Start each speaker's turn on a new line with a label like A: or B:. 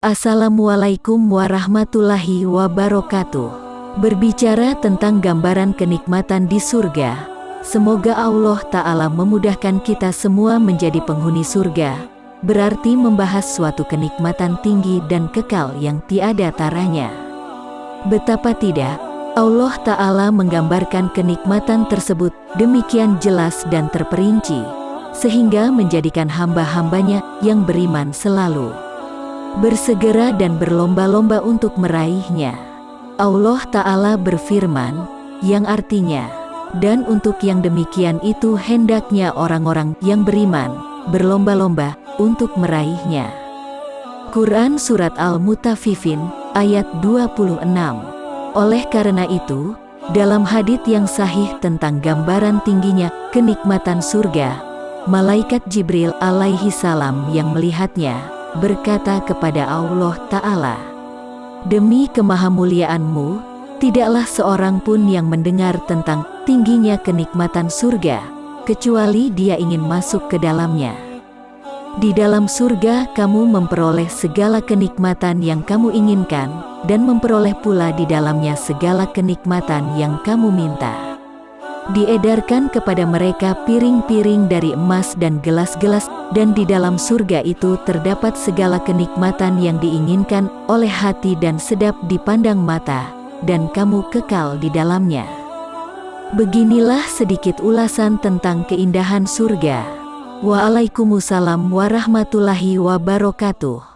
A: Assalamualaikum warahmatullahi wabarakatuh. Berbicara tentang gambaran kenikmatan di surga, semoga Allah Ta'ala memudahkan kita semua menjadi penghuni surga, berarti membahas suatu kenikmatan tinggi dan kekal yang tiada taranya. Betapa tidak, Allah Ta'ala menggambarkan kenikmatan tersebut demikian jelas dan terperinci, sehingga menjadikan hamba-hambanya yang beriman selalu bersegera dan berlomba-lomba untuk meraihnya. Allah Ta'ala berfirman, yang artinya, dan untuk yang demikian itu hendaknya orang-orang yang beriman, berlomba-lomba untuk meraihnya. Quran Surat Al-Mutafifin, ayat 26 Oleh karena itu, dalam hadith yang sahih tentang gambaran tingginya kenikmatan surga, Malaikat Jibril alaihi salam yang melihatnya, berkata kepada Allah Ta'ala, Demi kemahamuliaanmu, tidaklah seorang pun yang mendengar tentang tingginya kenikmatan surga, kecuali dia ingin masuk ke dalamnya. Di dalam surga kamu memperoleh segala kenikmatan yang kamu inginkan, dan memperoleh pula di dalamnya segala kenikmatan yang kamu minta diedarkan kepada mereka piring-piring dari emas dan gelas-gelas, dan di dalam surga itu terdapat segala kenikmatan yang diinginkan oleh hati dan sedap dipandang mata, dan kamu kekal di dalamnya. Beginilah sedikit ulasan tentang keindahan surga. Waalaikumsalam warahmatullahi wabarakatuh.